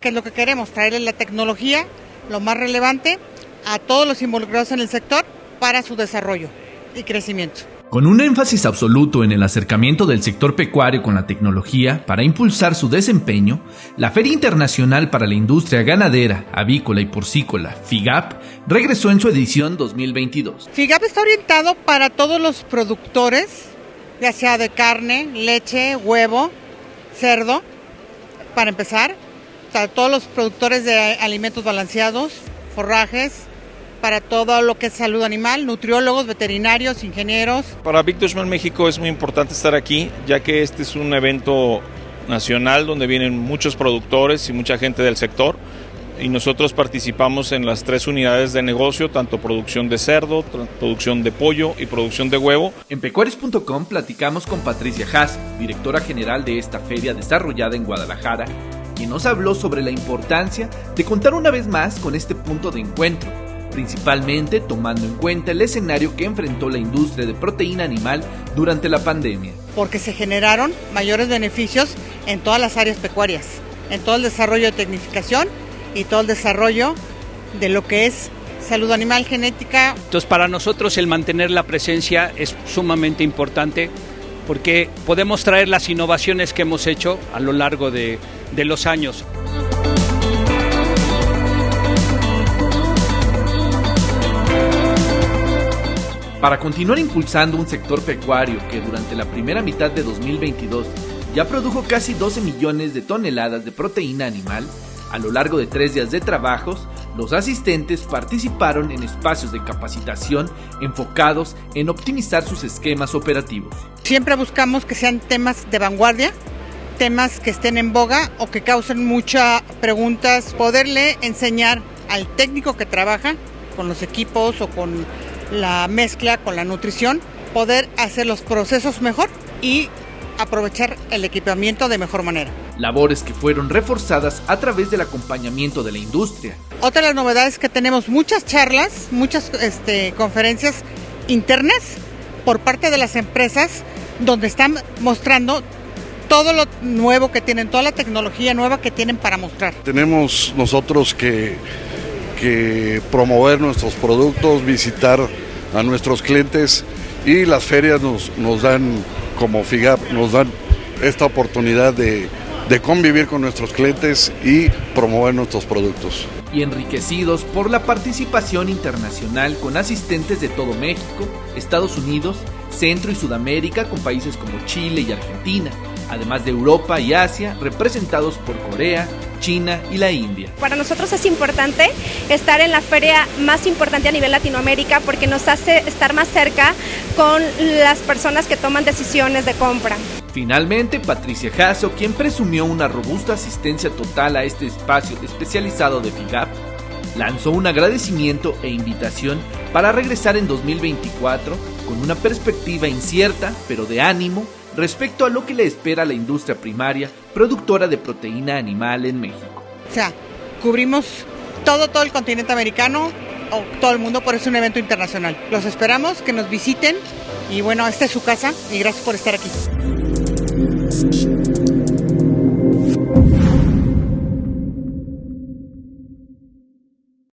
¿Qué es lo que queremos? Traerle la tecnología, lo más relevante, a todos los involucrados en el sector para su desarrollo y crecimiento. Con un énfasis absoluto en el acercamiento del sector pecuario con la tecnología para impulsar su desempeño, la Feria Internacional para la Industria Ganadera, Avícola y Porcícola, FIGAP, regresó en su edición 2022. FIGAP está orientado para todos los productores, ya sea de carne, leche, huevo, cerdo, para empezar, para todos los productores de alimentos balanceados, forrajes, para todo lo que es salud animal, nutriólogos, veterinarios, ingenieros. Para Victorman México es muy importante estar aquí, ya que este es un evento nacional donde vienen muchos productores y mucha gente del sector y nosotros participamos en las tres unidades de negocio, tanto producción de cerdo, producción de pollo y producción de huevo. En pecuarios.com platicamos con Patricia Haas, directora general de esta feria desarrollada en Guadalajara, quien nos habló sobre la importancia de contar una vez más con este punto de encuentro principalmente tomando en cuenta el escenario que enfrentó la industria de proteína animal durante la pandemia. Porque se generaron mayores beneficios en todas las áreas pecuarias, en todo el desarrollo de tecnificación y todo el desarrollo de lo que es salud animal, genética. Entonces para nosotros el mantener la presencia es sumamente importante porque podemos traer las innovaciones que hemos hecho a lo largo de, de los años. Para continuar impulsando un sector pecuario que durante la primera mitad de 2022 ya produjo casi 12 millones de toneladas de proteína animal, a lo largo de tres días de trabajos, los asistentes participaron en espacios de capacitación enfocados en optimizar sus esquemas operativos. Siempre buscamos que sean temas de vanguardia, temas que estén en boga o que causen muchas preguntas, poderle enseñar al técnico que trabaja con los equipos o con la mezcla con la nutrición, poder hacer los procesos mejor y aprovechar el equipamiento de mejor manera. Labores que fueron reforzadas a través del acompañamiento de la industria. Otra de las novedades es que tenemos muchas charlas, muchas este, conferencias internas por parte de las empresas donde están mostrando todo lo nuevo que tienen, toda la tecnología nueva que tienen para mostrar. Tenemos nosotros que que promover nuestros productos, visitar a nuestros clientes y las ferias nos, nos dan, como FIGAP, nos dan esta oportunidad de, de convivir con nuestros clientes y promover nuestros productos. Y enriquecidos por la participación internacional con asistentes de todo México, Estados Unidos, Centro y Sudamérica con países como Chile y Argentina, además de Europa y Asia, representados por Corea, China y la India. Para nosotros es importante estar en la feria más importante a nivel Latinoamérica porque nos hace estar más cerca con las personas que toman decisiones de compra. Finalmente, Patricia Jasso, quien presumió una robusta asistencia total a este espacio especializado de FIGAP, lanzó un agradecimiento e invitación para regresar en 2024 con una perspectiva incierta, pero de ánimo, respecto a lo que le espera la industria primaria productora de proteína animal en México. O sea, cubrimos todo, todo el continente americano o todo el mundo, por eso es un evento internacional. Los esperamos, que nos visiten y bueno, esta es su casa y gracias por estar aquí.